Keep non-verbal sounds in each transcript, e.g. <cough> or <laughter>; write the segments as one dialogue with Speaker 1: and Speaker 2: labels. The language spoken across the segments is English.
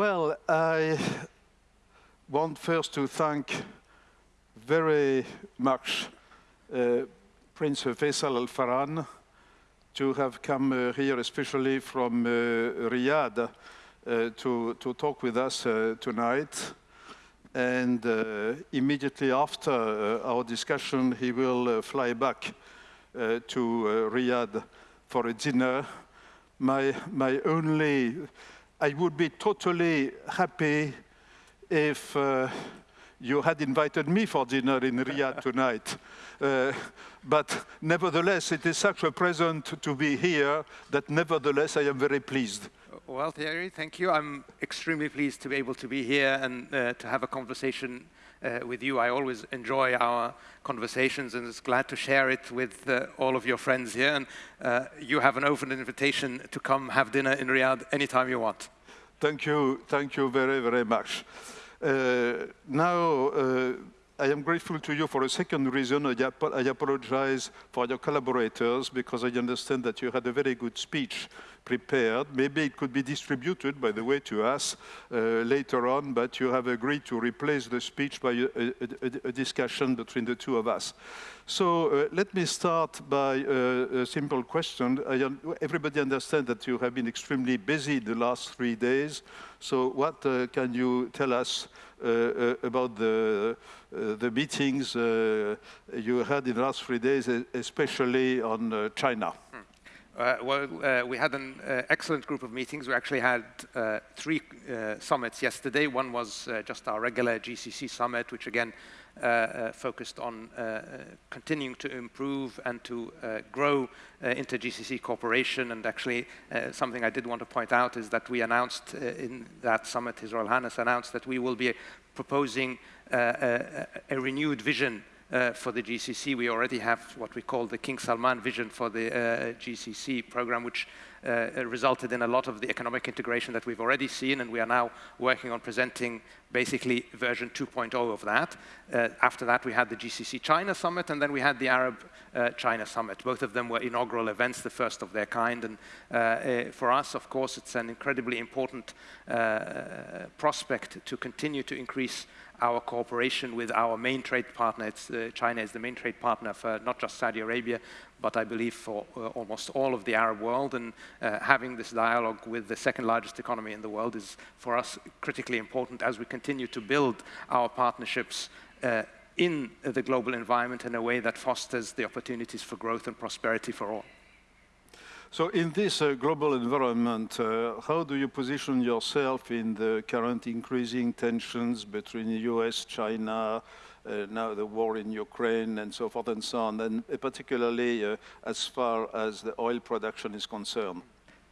Speaker 1: Well, I want first to thank very much uh, Prince Faisal Al Farhan to have come uh, here, especially from uh, Riyadh, uh, to, to talk with us uh, tonight. And uh, immediately after our discussion, he will fly back to Riyadh for a dinner. My, my only, I would be totally happy if you had invited me for dinner in Riyadh <laughs> tonight. Uh, but nevertheless, it is such a present to be here that nevertheless I am very pleased.
Speaker 2: Well, Thierry, thank you. I'm extremely pleased to be able to be here and uh, to have a conversation uh, with you. I always enjoy our conversations and is glad to share it with uh, all of your friends here. And uh, you have an open invitation to come have dinner in Riyadh anytime you want.
Speaker 1: Thank you. Thank you very, very much. Uh, now, uh, I am grateful to you for a second reason. I, ap I, apologize for your collaborators because I understand that you had a very good speech prepared. Maybe it could be distributed, by the way, to us uh, later on, but you have agreed to replace the speech by a, a, a discussion between the two of us. So uh, let me start by uh, a simple question. Un everybody understands that you have been extremely busy the last three days. So what uh, can you tell us uh, uh, about the, the meetings you had in the last three days, especially on China?
Speaker 2: Uh, well, uh, we had an uh, excellent group of meetings. We actually had three summits yesterday. One was just our regular GCC summit, which again uh, uh, focused on uh, continuing to improve and to grow inter-GCC cooperation. And actually, something I did want to point out is that we announced in that summit, His Royal Highness announced that we will be proposing a, a renewed vision uh, for the GCC. We already have what we call the King Salman vision for the uh, GCC program, which uh, resulted in a lot of the economic integration that we've already seen, and we are now working on presenting basically version 2.0 of that. After that, we had the GCC China Summit, and then we had the Arab China Summit. Both of them were inaugural events, the first of their kind, and for us, of course, it's an incredibly important prospect to continue to increase our cooperation with our main trade partner. Uh, China is the main trade partner for not just Saudi Arabia, but I believe for uh, almost all of the Arab world. And uh, having this dialogue with the second largest economy in the world is, for us, critically important as we continue to build our partnerships uh, in the global environment in a way that fosters the opportunities for growth and prosperity for all.
Speaker 1: So in this uh, global environment, uh, how do you position yourself in the current increasing tensions between the US, China, uh, now the war in Ukraine and so forth and so on, and particularly uh, as far as the oil production is concerned?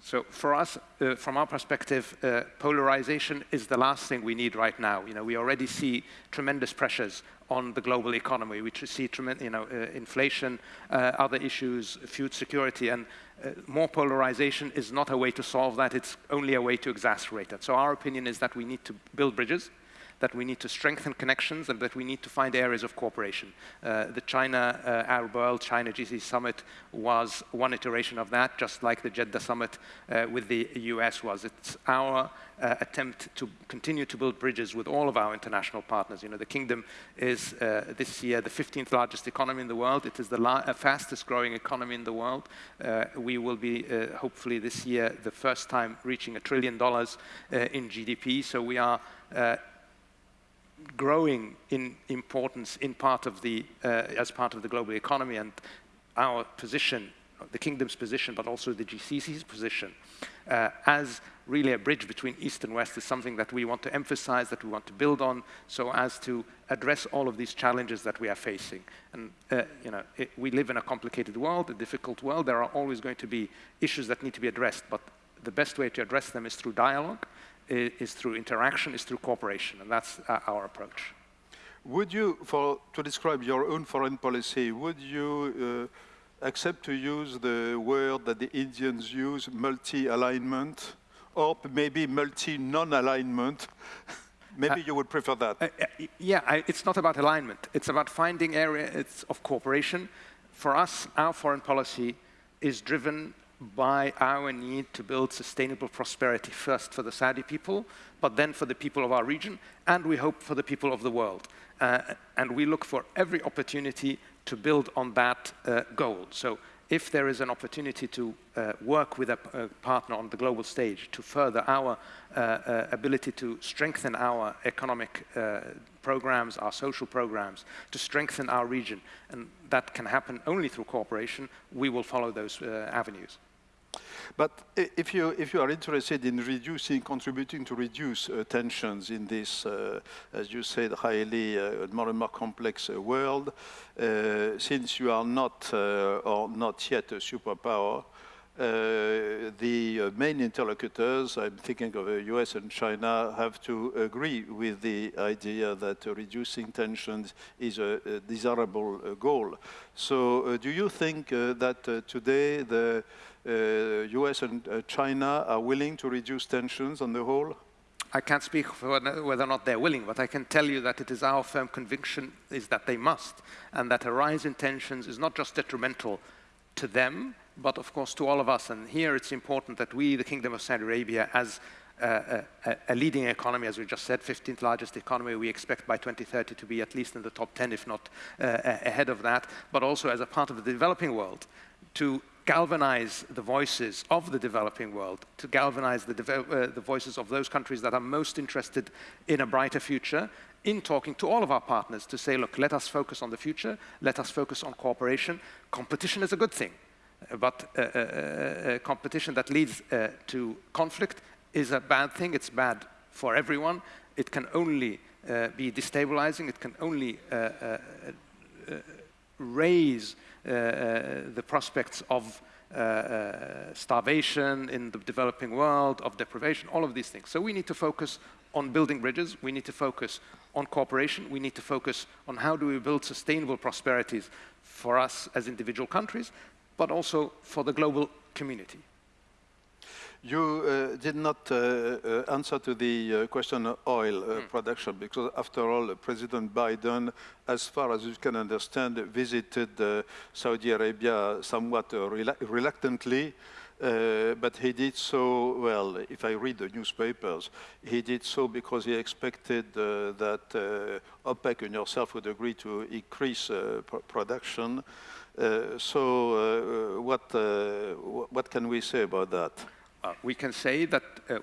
Speaker 2: So for us, uh, from our perspective, uh, polarization is the last thing we need right now. You know, we already see tremendous pressures on the global economy. We see tremendous, you know, uh, inflation, uh, other issues, food security, and uh, more polarization is not a way to solve that, it's only a way to exacerbate it. So our opinion is that we need to build bridges, that we need to strengthen connections and that we need to find areas of cooperation. Uh, the China uh, Arab World, China GCC Summit was one iteration of that, just like the Jeddah Summit uh, with the US was. It's our uh, attempt to continue to build bridges with all of our international partners. You know, the kingdom is uh, this year the 15th largest economy in the world. It is the uh, fastest growing economy in the world. We will be, hopefully this year, the first time reaching a trillion dollars in GDP. So we are growing in importance in part of the, as part of the global economy and our position, the kingdom's position, but also the GCC's position as really a bridge between East and West is something that we want to emphasize, that we want to build on, so as to address all of these challenges that we are facing. And uh, you know, it, we live in a complicated world, a difficult world. There are always going to be issues that need to be addressed, but the best way to address them is through dialogue, is through interaction, is through cooperation, and that's uh, our approach.
Speaker 1: Would you, for, to describe your own foreign policy, would you uh, accept to use the word that the Indians use, multi-alignment? or maybe multi-non-alignment. <laughs> maybe uh, you would prefer that. Uh,
Speaker 2: uh, yeah, I, it's not about alignment. It's about finding areas of cooperation. For us, our foreign policy is driven by our need to build sustainable prosperity first for the Saudi people, but then for the people of our region, and we hope for the people of the world. Uh, and we look for every opportunity to build on that uh, goal. So if there is an opportunity to uh, work with a, a, partner on the global stage to further our uh, uh, ability to strengthen our economic uh, programs, our social programs, to strengthen our region, and that can happen only through cooperation, we will follow those avenues.
Speaker 1: But if you, if you are interested in reducing, contributing to reduce uh, tensions in this, uh, as you said, highly uh, more and more complex uh, world, uh, since you are not uh, or not yet a superpower, the uh, main interlocutors, I'm thinking of uh, the US and China, have to agree with the idea that uh, reducing tensions is a, a desirable goal. So do you think that today the US uh, and uh, China are willing to reduce tensions on the whole?
Speaker 2: I can't speak for whether or not they're willing, but I can tell you that it is our firm conviction is that they must, and that a rise in tensions is not just detrimental to them, but of course to all of us. And here it's important that we, the Kingdom of Saudi Arabia, as a, a, a, leading economy, as we just said, 15th largest economy. We expect by 2030 to be at least in the top 10, if not uh, ahead of that, but also as a part of the developing world to galvanize the voices of the developing world, to galvanize the, uh, the, voices of those countries that are most interested in a brighter future, in talking to all of our partners to say, look, let us focus on the future, let us focus on cooperation. Competition is a good thing, but uh, uh, uh competition that leads uh, to conflict is a bad thing. It's bad for everyone. It can only uh, be destabilizing. It can only raise uh, uh, the prospects of uh, starvation in the developing world, of deprivation, all of these things. So we need to focus on building bridges. We need to focus on cooperation. We need to focus on how do we build sustainable prosperities for us as individual countries, but also for the global community.
Speaker 1: You uh, did not uh, uh, answer to the uh, question of oil mm. production because, after all, President Biden, as far as you can understand, visited Saudi Arabia somewhat rel reluctantly. Uh, but he did so, well, if I read the newspapers, he did so because he expected uh, that uh, OPEC and yourself would agree to increase pr production. so what, what can we say about that?
Speaker 2: Uh, we can say that uh,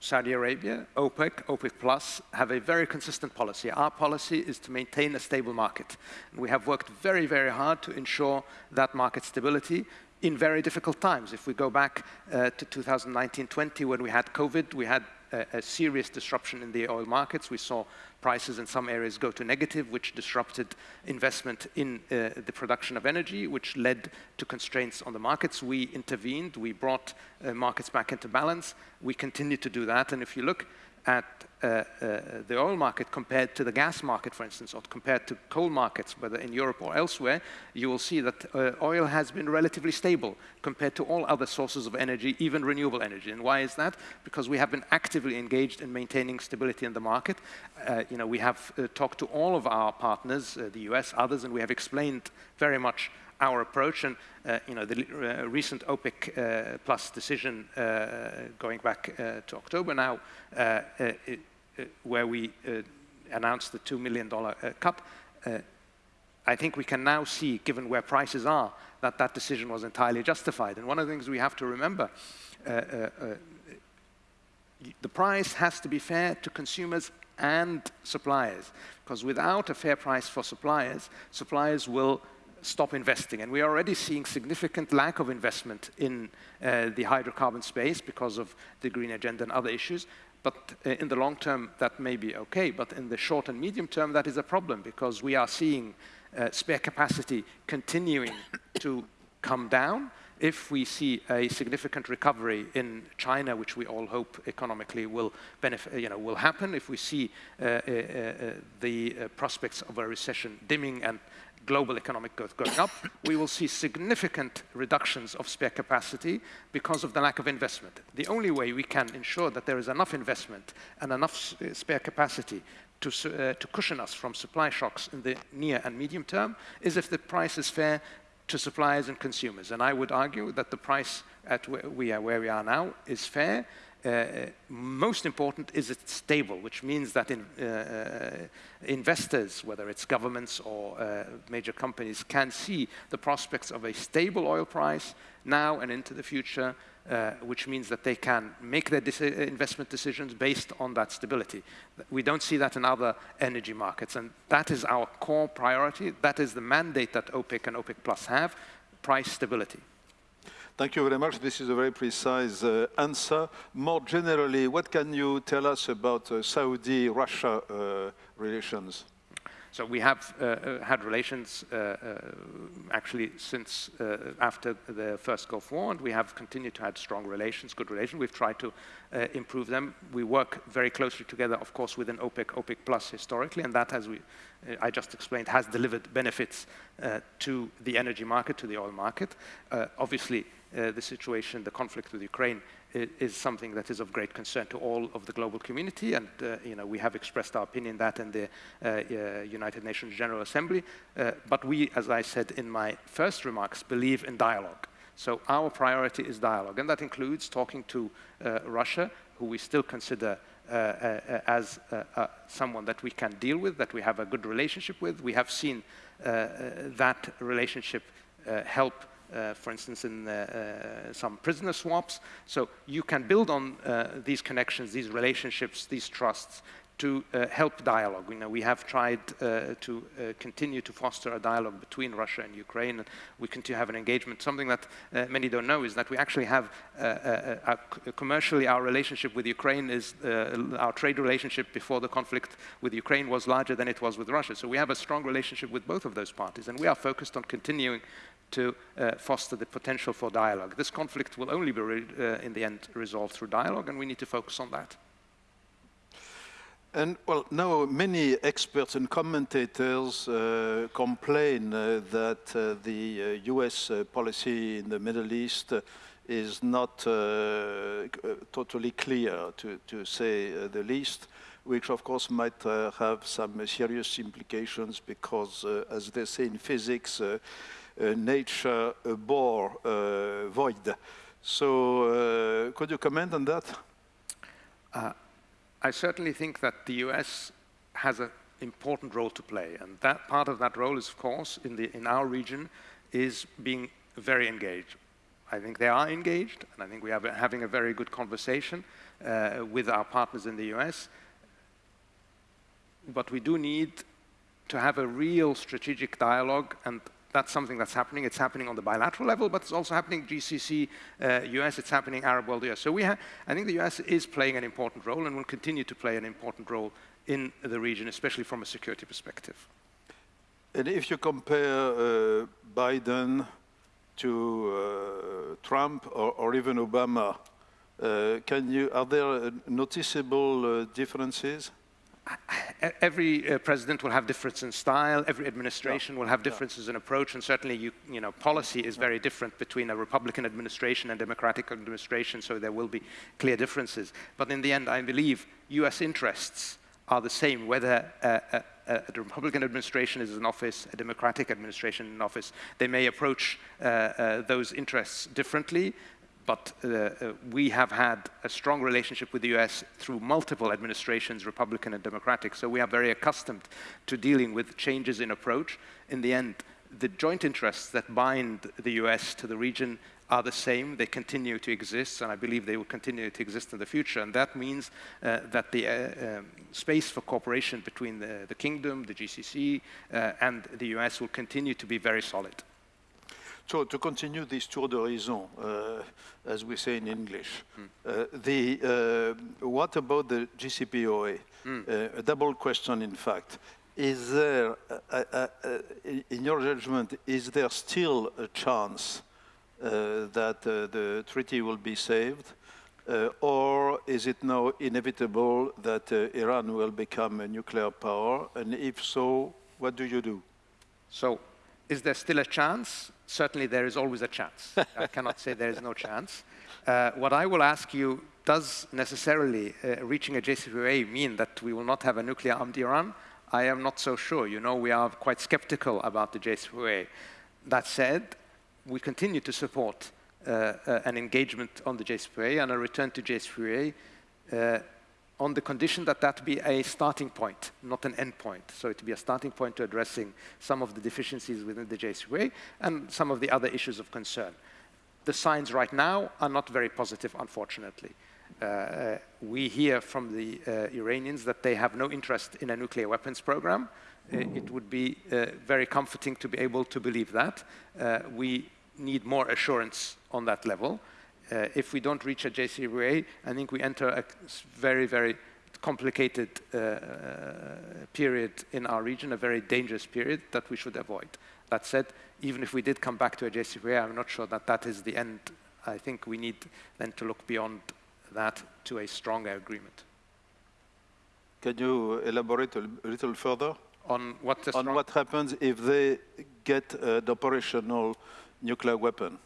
Speaker 2: Saudi Arabia, OPEC, OPEC Plus have a very consistent policy. Our policy is to maintain a stable market. And we have worked very, very hard to ensure that market stability in very difficult times. If we go back uh, to 2019-20 when we had COVID, we had a, a, serious disruption in the oil markets. We saw prices in some areas go to negative, which disrupted investment in uh, the production of energy, which led to constraints on the markets. We intervened, we brought uh, markets back into balance. We continue to do that, and if you look at the oil market compared to the gas market, for instance, or compared to coal markets, whether in Europe or elsewhere, you will see that uh, oil has been relatively stable compared to all other sources of energy, even renewable energy. And why is that? Because we have been actively engaged in maintaining stability in the market. Uh, you know, we have uh, talked to all of our partners, uh, the US, others, and we have explained very much our approach. And uh, you know, the uh, recent OPEC uh, plus decision going back to October now, where we announced the $2 million cut, I think we can now see, given where prices are, that that decision was entirely justified. And one of the things we have to remember, uh, uh, uh, the price has to be fair to consumers and suppliers, because without a fair price for suppliers, suppliers will stop investing. And we are already seeing significant lack of investment in uh, the hydrocarbon space because of the green agenda and other issues. But uh, in the long term, that may be okay. But in the short and medium term, that is a problem because we are seeing uh, spare capacity continuing to come down. If we see a significant recovery in China, which we all hope economically will benefit, you know, will happen, if we see uh, uh, the prospects of a recession dimming and global economic growth going up, we will see significant reductions of spare capacity because of the lack of investment. The only way we can ensure that there is enough investment and enough uh, spare capacity to, uh, to cushion us from supply shocks in the near and medium term is if the price is fair to suppliers and consumers. And I would argue that the price at where we are, where we are now is fair. Uh, most important is it's stable, which means that in, uh, uh investors, whether it's governments or uh, major companies, can see the prospects of a stable oil price now and into the future, uh, which means that they can make their investment decisions based on that stability. We don't see that in other energy markets, and that is our core priority. That is the mandate that OPEC and OPEC Plus have, price stability.
Speaker 1: Thank you very much. This is a very precise uh, answer. More generally, what can you tell us about uh, Saudi-Russia uh, relations?
Speaker 2: So we have uh, uh, had relations uh, actually since after the first Gulf War, and we have continued to have strong relations, good relations. We've tried to improve them. We work very closely together, of course, within OPEC, OPEC Plus historically, and that, as we, I just explained, has delivered benefits to the energy market, to the oil market. obviously, the situation, the conflict with Ukraine is something that is of great concern to all of the global community, and uh, you know, we have expressed our opinion that in the uh, uh, United Nations General Assembly. Uh, but we, as I said in my first remarks, believe in dialogue. So our priority is dialogue, and that includes talking to uh, Russia, who we still consider uh, as someone that we can deal with, that we have a good relationship with. We have seen that relationship help uh, for instance, in uh, uh, some prisoner swaps. So you can build on these connections, these relationships, these trusts to uh, help dialogue. You know, we have tried uh, to uh, continue to foster a dialogue between Russia and Ukraine, and we continue to have an engagement. Something that uh, many don't know is that we actually have, uh, uh, commercially, our relationship with Ukraine is, our trade relationship before the conflict with Ukraine was larger than it was with Russia. So we have a strong relationship with both of those parties, and we are focused on continuing to foster the potential for dialogue. This conflict will only be, in the end, resolved through dialogue, and we need to focus on that.
Speaker 1: And well, now many experts and commentators uh, complain uh, that uh, the US uh, uh, policy in the Middle East uh, is not totally clear, to, to say the least, which of course might have some serious implications because, as they say in physics, nature bore void. So could you comment on that?
Speaker 2: I certainly think that the US has an important role to play, and that part of that role is, of course, in, the, in our region, is being very engaged. I think they are engaged, and I think we are having a very good conversation uh, with our partners in the US. But we do need to have a real strategic dialogue and that's something that's happening. It's happening on the bilateral level, but it's also happening GCC, uh, US, it's happening Arab world, US. So we I think the US is playing an important role and will continue to play an important role in the region, especially from a security perspective.
Speaker 1: And if you compare uh, Biden to uh, Trump or, or, even Obama, uh, can you, are there noticeable uh, differences?
Speaker 2: Every uh, president will have difference in style, every administration yeah. will have differences yeah. in approach, and certainly you, you know, policy is very different between a Republican administration and Democratic administration, so there will be clear differences. But in the end, I believe US interests are the same, whether uh, a, a, Republican administration is in office, a Democratic administration in office. They may approach uh, uh, those interests differently, but uh, uh, we have had a strong relationship with the US through multiple administrations, Republican and Democratic, so we are very accustomed to dealing with changes in approach. In the end, the joint interests that bind the US to the region are the same, they continue to exist, and I believe they will continue to exist in the future, and that means uh, that the uh, um, space for cooperation between the, the Kingdom, the GCC, uh, and the US will continue to be very solid.
Speaker 1: So to continue this tour d'horizon, uh, as we say in English, mm. uh, the, uh, what about the JCPOA? Mm. a double question, in fact. Is there, uh, uh, in your judgment, is there still a chance that the treaty will be saved? Uh, or is it now inevitable that uh, Iran will become a nuclear power? And if so, what do you do?
Speaker 2: So, is there still a chance? Certainly there is always a chance. <laughs> I cannot say there is no chance. Uh, what I will ask you, does necessarily uh, reaching a JCPOA mean that we will not have a nuclear-armed Iran? I am not so sure. You know, we are quite skeptical about the JCPOA. That said, we continue to support uh, uh, an engagement on the JCPOA and a return to JCPOA uh, on the condition that that be a starting point, not an end point. So it be a starting point to addressing some of the deficiencies within the JCPOA and some of the other issues of concern. The signs right now are not very positive, unfortunately. Uh, we hear from the uh, Iranians that they have no interest in a nuclear weapons program. Uh, it would be uh, very comforting to be able to believe that. Uh, we need more assurance on that level. Uh, if we don't reach a JCPOA, I think we enter a very, very complicated uh, uh, period in our region, a very dangerous period that we should avoid. That said, even if we did come back to a JCPOA, I'm not sure that that is the end. I think we need then to look beyond that to a stronger agreement.
Speaker 1: Can you elaborate a little further?
Speaker 2: On what,
Speaker 1: on what happens if they get uh, an operational nuclear weapon?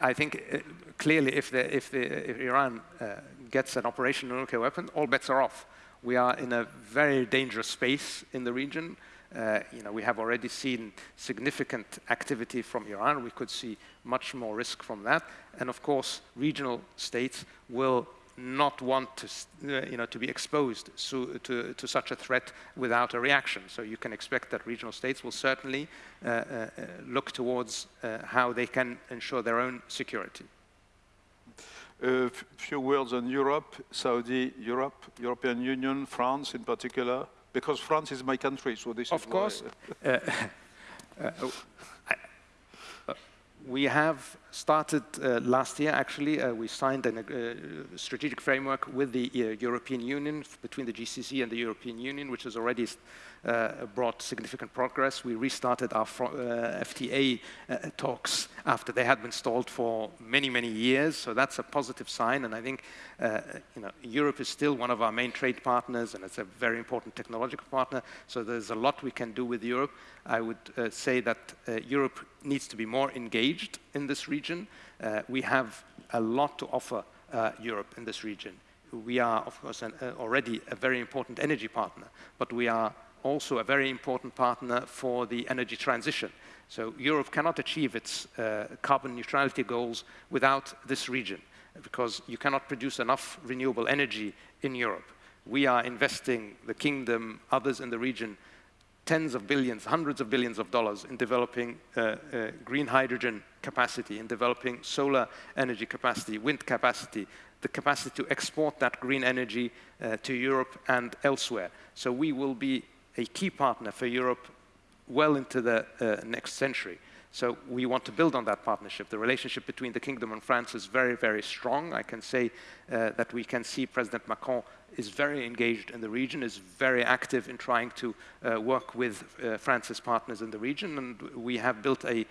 Speaker 2: I think uh, clearly if, the, if, the, if Iran uh, gets an operational nuclear weapon, all bets are off. We are in a very dangerous space in the region. Uh, you know, we have already seen significant activity from Iran. We could see much more risk from that. And of course, regional states will not want to, uh, you know, to be exposed to, to, to, such a threat without a reaction. So you can expect that regional states will certainly uh, uh, look towards uh, how they can ensure their own security.
Speaker 1: A few words on Europe, Saudi, Europe, European Union, France in particular, because France is my country, so this
Speaker 2: of
Speaker 1: is
Speaker 2: course. Uh, <laughs> uh, we have started uh, last year, actually, uh, we signed a uh, strategic framework with the uh, European Union, between the GCC and the European Union, which has already uh, brought significant progress. We restarted our FTA talks after they had been stalled for many, many years, so that's a positive sign, and I think you know, Europe is still one of our main trade partners, and it's a very important technological partner, so there's a lot we can do with Europe. I would say that Europe needs to be more engaged in this region. Uh, we have a lot to offer uh, Europe in this region. We are, of course, an, uh, already a very important energy partner, but we are also a very important partner for the energy transition. So Europe cannot achieve its uh, carbon neutrality goals without this region, because you cannot produce enough renewable energy in Europe. We are investing, the kingdom, others in the region, tens of billions, hundreds of billions of dollars in developing uh, uh, green hydrogen capacity, in developing solar energy capacity, wind capacity, the capacity to export that green energy uh, to Europe and elsewhere. So we will be a key partner for Europe well into the uh, next century. So we want to build on that partnership. The relationship between the Kingdom and France is very, very strong. I can say uh, that we can see President Macron is very engaged in the region, is very active in trying to uh, work with uh, France's partners in the region, and we have built a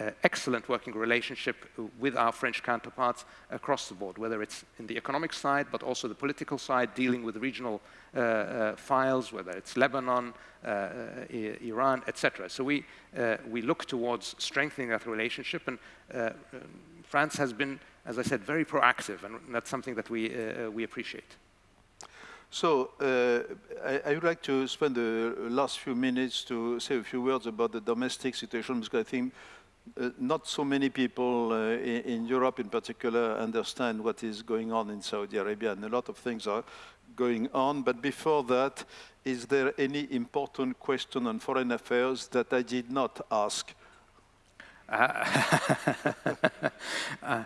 Speaker 2: uh, excellent working relationship with our French counterparts across the board, whether it's in the economic side, but also the political side, dealing with regional uh, uh, files, whether it's Lebanon, uh, Iran, etc. So we, we look towards strengthening that relationship, and France has been, as I said, very proactive, and that's something that we, we appreciate.
Speaker 1: So uh, I, I, would like to spend the last few minutes to say a few words about the domestic situation because I think uh, not so many people uh, in, in, Europe in particular understand what is going on in Saudi Arabia and a lot of things are going on. But before that, is there any important question on foreign affairs that I did not ask? Uh, <laughs>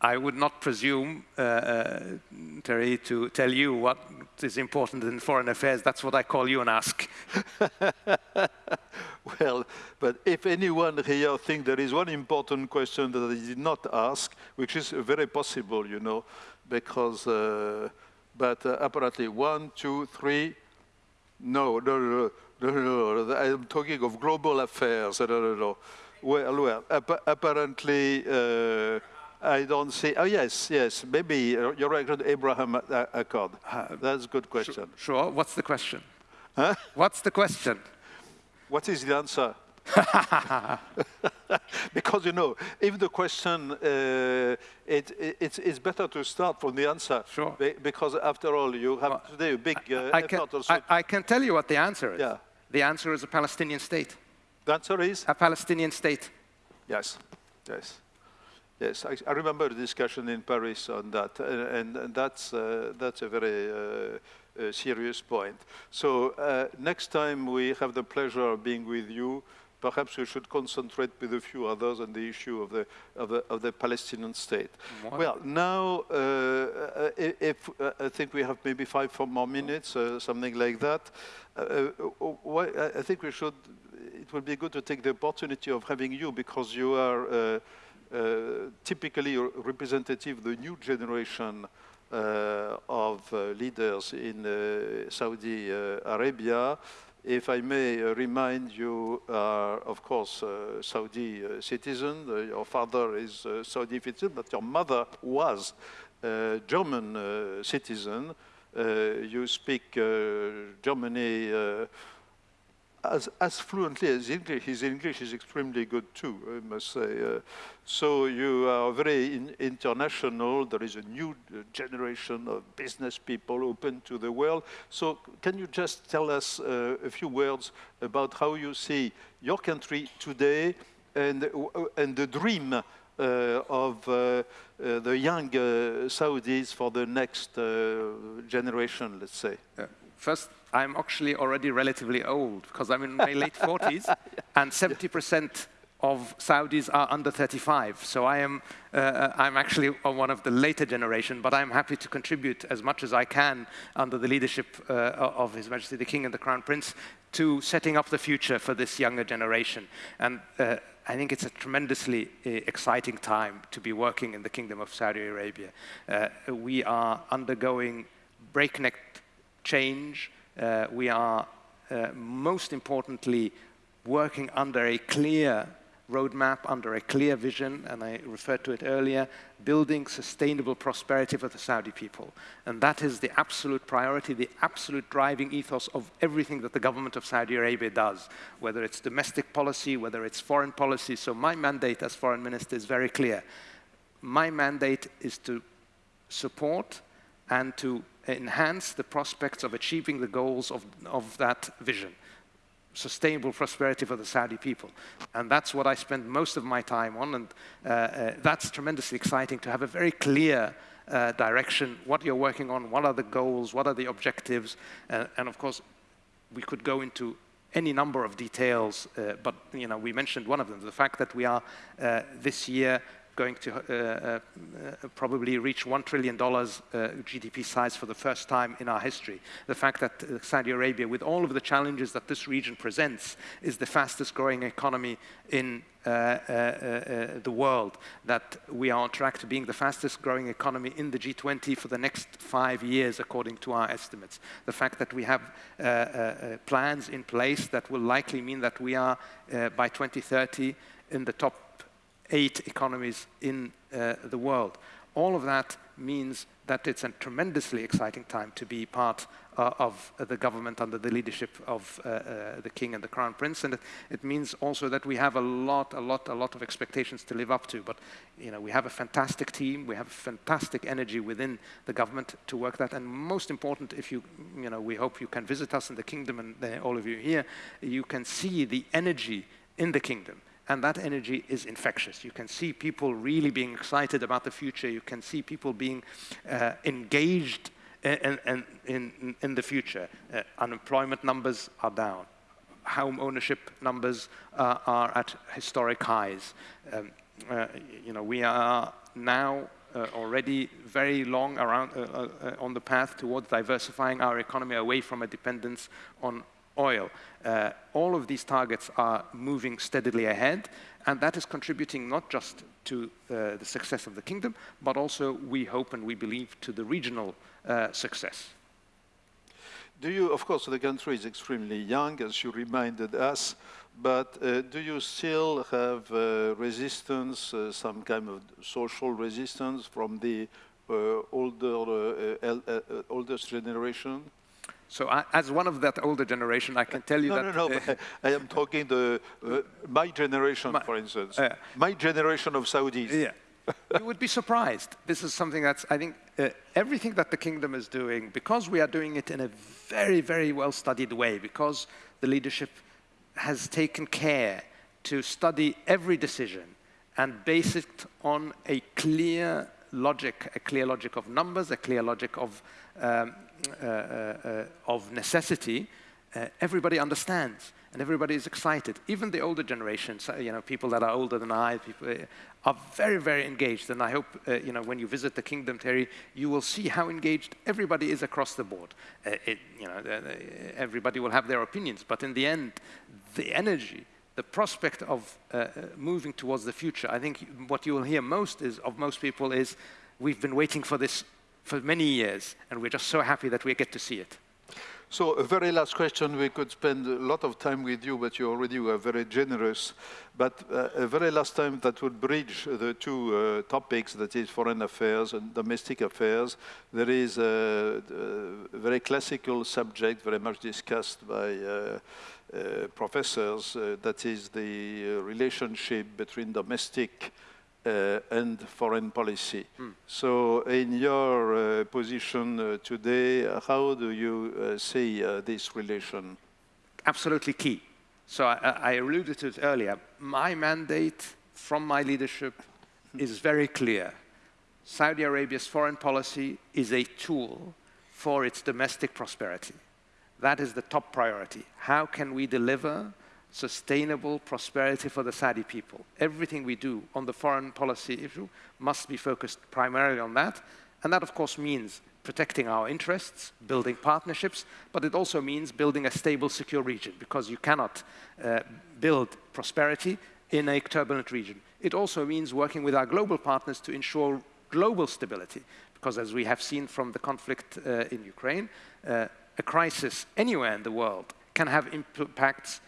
Speaker 2: I would not presume, uh, uh, Terry, to tell you what is important in foreign affairs. That's what I call you and ask. <laughs>
Speaker 1: but if anyone here thinks there is one important question that I did not ask, which is very possible, you know, because, uh, but uh, apparently one, two, three, no, no, no, no, no, no, I'm talking of global affairs, no, no, no. Well, well, apparently, uh, I don't see. Oh, yes, yes. Maybe uh, you're right, Abraham Accord. Uh, That's a good question. Sure.
Speaker 2: sure. What's the question? Huh? What's the question?
Speaker 1: What is the answer? <laughs> <laughs> because, you know, if the question, uh, it, it, it's, it's better to start from the answer.
Speaker 2: Sure.
Speaker 1: Because, after all, you have well, today a big uh,
Speaker 2: I, can, I, I, can tell you what the answer is.
Speaker 1: Yeah.
Speaker 2: The answer is a Palestinian state.
Speaker 1: The answer is?
Speaker 2: A Palestinian state.
Speaker 1: Yes. Yes. Yes, I, I, remember the discussion in Paris on that, and, and that's, uh, that's a very uh, uh, serious point. So uh, next time we have the pleasure of being with you, perhaps we should concentrate with a few others on the issue of the, of the, of the Palestinian state. What? Well, now, uh, uh if, uh, I think we have maybe five four more minutes, uh, something like that. Uh, uh, I think we should, it would be good to take the opportunity of having you because you are typically representative of the new generation of leaders in Saudi Arabia if I may uh, remind you, uh, of course, uh, Saudi uh, citizen, uh, your father is uh, Saudi citizen, but your mother was a German citizen. you speak Germany as, as fluently as English. His English is extremely good too, I must say. Uh, so you are very in, international. There is a new generation of business people open to the world. So can you just tell us uh, a few words about how you see your country today and, uh, and the dream uh, of uh, uh, the young Saudis for the next generation, let's say?
Speaker 2: First, I'm actually already relatively old because I'm in my <laughs> late 40s and 70% of Saudis are under 35. So I am, uh, uh, I'm actually one of the later generation, but I'm happy to contribute as much as I can under the leadership uh, of His Majesty the King and the Crown Prince to setting up the future for this younger generation. And uh, I think it's a tremendously uh, exciting time to be working in the Kingdom of Saudi Arabia. Uh, we are undergoing breakneck change, we are uh, most importantly working under a clear roadmap, under a clear vision, and I referred to it earlier, building sustainable prosperity for the Saudi people. And that is the absolute priority, the absolute driving ethos of everything that the government of Saudi Arabia does, whether it's domestic policy, whether it's foreign policy. So my mandate as foreign minister is very clear. My mandate is to support and to enhance the prospects of achieving the goals of, of that vision sustainable prosperity for the Saudi people. And that's what I spend most of my time on, and uh, uh, that's tremendously exciting to have a very clear uh, direction, what you're working on, what are the goals, what are the objectives, uh, and of course, we could go into any number of details, uh, but you know, we mentioned one of them, the fact that we are uh, this year going to uh, uh, probably reach $1 trillion uh, GDP size for the first time in our history. The fact that uh, Saudi Arabia, with all of the challenges that this region presents, is the fastest growing economy in uh, uh, the world, that we are on track to being the fastest growing economy in the G20 for the next five years, according to our estimates. The fact that we have plans in place that will likely mean that we are, by 2030, in the top eight economies in uh, the world. All of that means that it's a tremendously exciting time to be part uh, of the government under the leadership of uh, uh, the King and the Crown Prince. And it, it, means also that we have a lot, a lot, a lot of expectations to live up to. But you know, we have a fantastic team, we have fantastic energy within the government to work that. And most important, if you, you know, we hope you can visit us in the kingdom and all of you here, you can see the energy in the kingdom and that energy is infectious. You can see people really being excited about the future. You can see people being uh, engaged in, in, in, in, the future. Uh, unemployment numbers are down. Home ownership numbers uh, are at historic highs. Um, uh, you know, we are now uh, already very long around, uh, on the path towards diversifying our economy away from a dependence on oil. Uh, all of these targets are moving steadily ahead, and that is contributing not just to uh, the success of the kingdom, but also, we hope and we believe, to the regional uh, success.
Speaker 1: Do you, of course, the country is extremely young, as you reminded us, but uh, do you still have uh, resistance, uh, some kind of social resistance from the older, oldest generation?
Speaker 2: So I, as one of that older generation, I can tell you
Speaker 1: no,
Speaker 2: that...
Speaker 1: No, no, no, I am talking the, uh, my generation, my, for instance. Uh, my generation of Saudis.
Speaker 2: Yeah. you would be surprised. This is something that's, I think, uh, everything that the kingdom is doing, because we are doing it in a very, very well-studied way, because the leadership has taken care to study every decision and base it on a clear logic, a clear logic of numbers, a clear logic of, um, uh, uh, uh of necessity, uh, everybody understands and everybody is excited. Even the older generations, you know, people that are older than I, people uh, are very, very engaged. And I hope, uh, you know, when you visit the kingdom, Terry, you will see how engaged everybody is across the board. Uh, it, you know, everybody will have their opinions, but in the end, the energy, the prospect of uh, uh, moving towards the future, I think what you will hear most is, of most people is, we've been waiting for this for many years, and we're just so happy that we get to see it.
Speaker 1: So a very last question. We could spend a lot of time with you, but you already were very generous. But uh, a very last time that would bridge the two uh, topics, that is foreign affairs and domestic affairs. There is a, a very classical subject, very much discussed by uh, uh professors, uh, that is the relationship between domestic uh, and foreign policy. Mm. So in your uh, position uh, today, how do you see this relation?
Speaker 2: Absolutely key. So I, I, alluded to it earlier. My mandate from my leadership is very clear. Saudi Arabia's foreign policy is a tool for its domestic prosperity. That is the top priority. How can we deliver sustainable prosperity for the Saudi people. Everything we do on the foreign policy issue must be focused primarily on that. And that, of course, means protecting our interests, building partnerships, but it also means building a stable, secure region, because you cannot uh, build prosperity in a turbulent region. It also means working with our global partners to ensure global stability, because as we have seen from the conflict uh, in Ukraine, uh, a crisis anywhere in the world can have impacts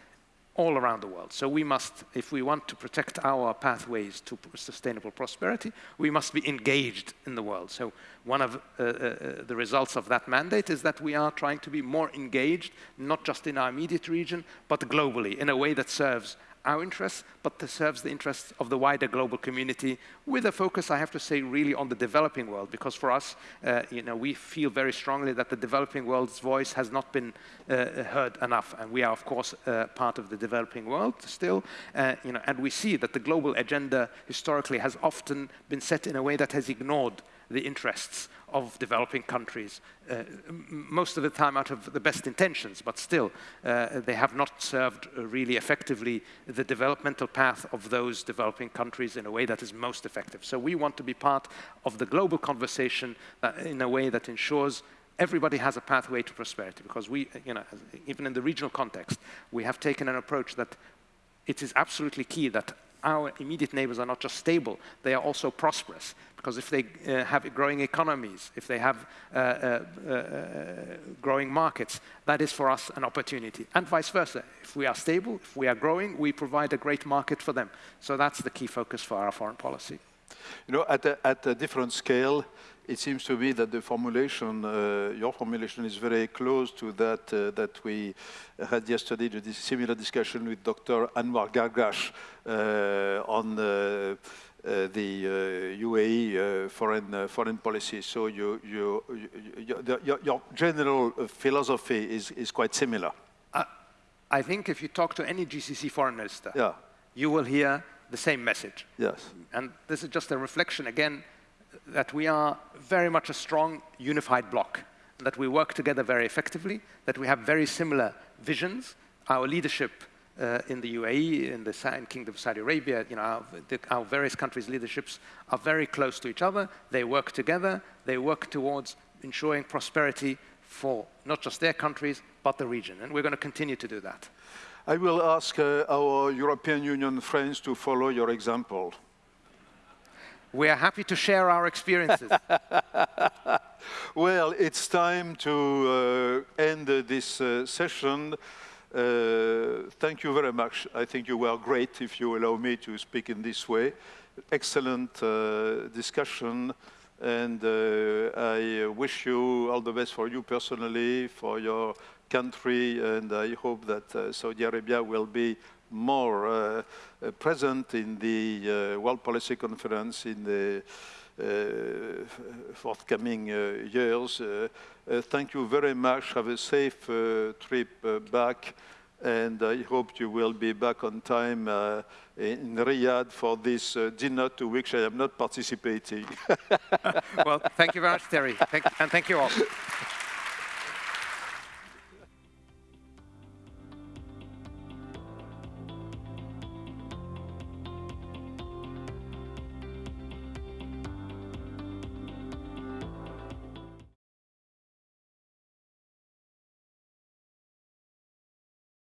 Speaker 2: all around the world. So we must, if we want to protect our pathways to sustainable prosperity, we must be engaged in the world. So one of uh, uh, uh, the results of that mandate is that we are trying to be more engaged, not just in our immediate region, but globally, in a way that serves our interests, but that serves the interests of the wider global community with a focus, I have to say, really on the developing world, because for us, uh, you know, we feel very strongly that the developing world's voice has not been uh, heard enough, and we are, of course, uh, part of the developing world still, uh, you know, and we see that the global agenda historically has often been set in a way that has ignored the interests of developing countries, uh, most of the time out of the best intentions, but still, uh, they have not served uh, really effectively the developmental path of those developing countries in a way that is most effective. So we want to be part of the global conversation in a way that ensures everybody has a pathway to prosperity because we, you know, even in the regional context, we have taken an approach that it is absolutely key that our immediate neighbors are not just stable, they are also prosperous. Because if they uh, have growing economies, if they have uh, uh, uh, growing markets, that is for us an opportunity. And vice versa. If we are stable, if we are growing, we provide a great market for them. So that's the key focus for our foreign policy.
Speaker 1: You know, at a, at a different scale, it seems to me that the formulation, uh, your formulation is very close to that uh, that we had yesterday, the similar discussion with Dr. Anwar Gargash uh, on uh, uh, the UAE uh, foreign foreign policy. So you, you, you, your, your, general philosophy is, is quite similar.
Speaker 2: I think if you talk to any GCC foreign minister,
Speaker 1: yeah.
Speaker 2: you will hear the same message.
Speaker 1: Yes.
Speaker 2: And this is just a reflection, again, that we are very much a strong, unified bloc, that we work together very effectively, that we have very similar visions. Our leadership uh, in the UAE, in the Kingdom of Saudi Arabia, you know, our, the, our, various countries' leaderships are very close to each other. They work together. They work towards ensuring prosperity for not just their countries, but the region. And we're going to continue to do that.
Speaker 1: I will ask uh, our European Union friends to follow your example.
Speaker 2: We are happy to share our experiences. <laughs>
Speaker 1: well, it's time to uh, end this uh, session. Uh, thank you very much. I think you were great, if you allow me to speak in this way. Excellent uh, discussion, and uh, I wish you all the best for you personally, for your country, and I hope that uh, Saudi Arabia will be more uh, present in the World Policy Conference in the Uh, forthcoming uh, years. Uh, thank you very much. Have a safe trip back and I hope you will be back on time uh, in Riyadh for this uh, dinner to which I am not participating. <laughs>
Speaker 2: well, thank you very much, Terry, thank, and thank you all.